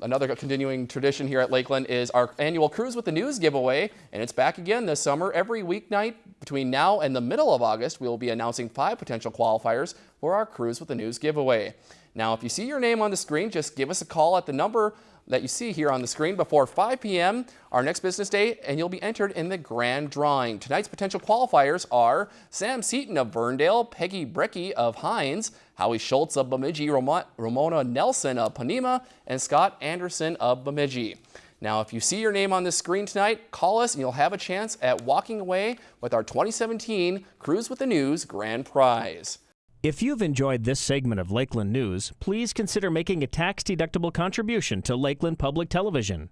Another continuing tradition here at Lakeland is our annual Cruise with the News giveaway, and it's back again this summer. Every weeknight between now and the middle of August, we will be announcing five potential qualifiers for our Cruise with the News giveaway. Now, if you see your name on the screen, just give us a call at the number that you see here on the screen before 5 p.m. our next business day, and you'll be entered in the grand drawing. Tonight's potential qualifiers are Sam Seaton of Verndale, Peggy Brecky of Hines, Howie Schultz of Bemidji, Ramona Nelson of Ponemah, and Scott Anderson of Bemidji. Now, if you see your name on the screen tonight, call us and you'll have a chance at walking away with our 2017 Cruise with the News Grand Prize. If you've enjoyed this segment of Lakeland News, please consider making a tax-deductible contribution to Lakeland Public Television.